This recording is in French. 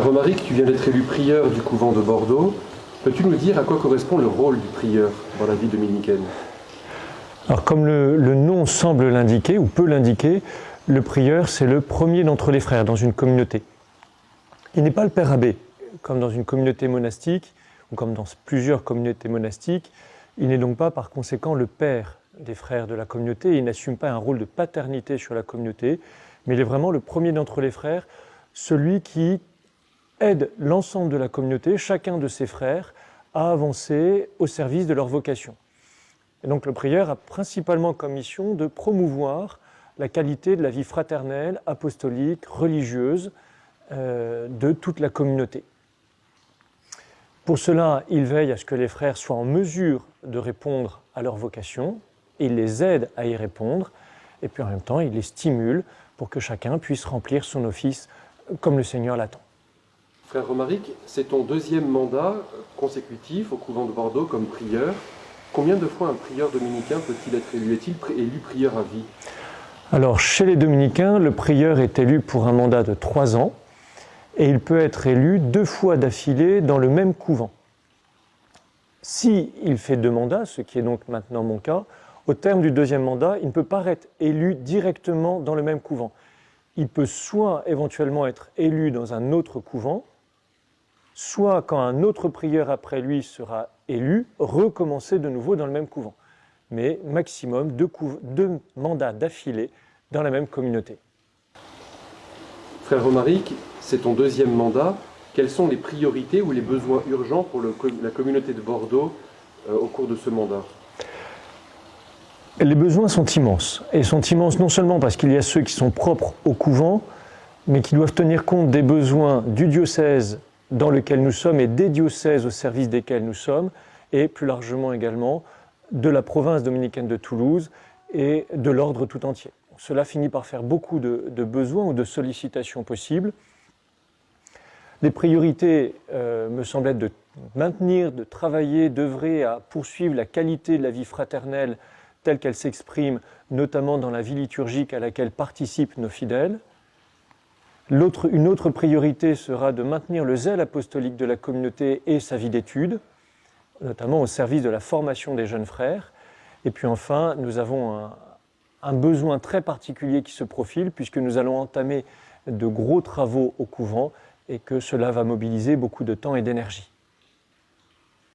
Romaric, tu viens d'être élu prieur du couvent de Bordeaux. Peux-tu nous dire à quoi correspond le rôle du prieur dans la vie dominicaine? Alors comme le, le nom semble l'indiquer, ou peut l'indiquer, le prieur c'est le premier d'entre les frères dans une communauté. Il n'est pas le père abbé, comme dans une communauté monastique, ou comme dans plusieurs communautés monastiques. Il n'est donc pas par conséquent le père des frères de la communauté, il n'assume pas un rôle de paternité sur la communauté, mais il est vraiment le premier d'entre les frères, celui qui aide l'ensemble de la communauté, chacun de ses frères, à avancer au service de leur vocation. Et donc le prieur a principalement comme mission de promouvoir la qualité de la vie fraternelle, apostolique, religieuse euh, de toute la communauté. Pour cela, il veille à ce que les frères soient en mesure de répondre à leur vocation, il les aide à y répondre, et puis en même temps, il les stimule pour que chacun puisse remplir son office comme le Seigneur l'attend. Frère Romaric, c'est ton deuxième mandat consécutif au couvent de Bordeaux comme prieur. Combien de fois un prieur dominicain peut-il être élu? Est-il élu prieur à vie? Alors, chez les dominicains, le prieur est élu pour un mandat de trois ans et il peut être élu deux fois d'affilée dans le même couvent. Si il fait deux mandats, ce qui est donc maintenant mon cas, au terme du deuxième mandat, il ne peut pas être élu directement dans le même couvent. Il peut soit éventuellement être élu dans un autre couvent, soit quand un autre prieur après lui sera élu, recommencer de nouveau dans le même couvent. Mais maximum deux, deux mandats d'affilée dans la même communauté. Frère Romaric, c'est ton deuxième mandat. Quelles sont les priorités ou les besoins urgents pour le, la communauté de Bordeaux euh, au cours de ce mandat? Les besoins sont immenses. Et sont immenses non seulement parce qu'il y a ceux qui sont propres au couvent, mais qui doivent tenir compte des besoins du diocèse dans lequel nous sommes et des diocèses au service desquels nous sommes, et plus largement également de la province dominicaine de Toulouse et de l'ordre tout entier. Cela finit par faire beaucoup de, besoins ou de sollicitations possibles. Les priorités euh, me semblent être de maintenir, de travailler, d'œuvrer à poursuivre la qualité de la vie fraternelle telle qu'elle s'exprime, notamment dans la vie liturgique à laquelle participent nos fidèles, une autre priorité sera de maintenir le zèle apostolique de la communauté et sa vie d'étude, notamment au service de la formation des jeunes frères. Et puis enfin, nous avons un, un besoin très particulier qui se profile puisque nous allons entamer de gros travaux au couvent et que cela va mobiliser beaucoup de temps et d'énergie.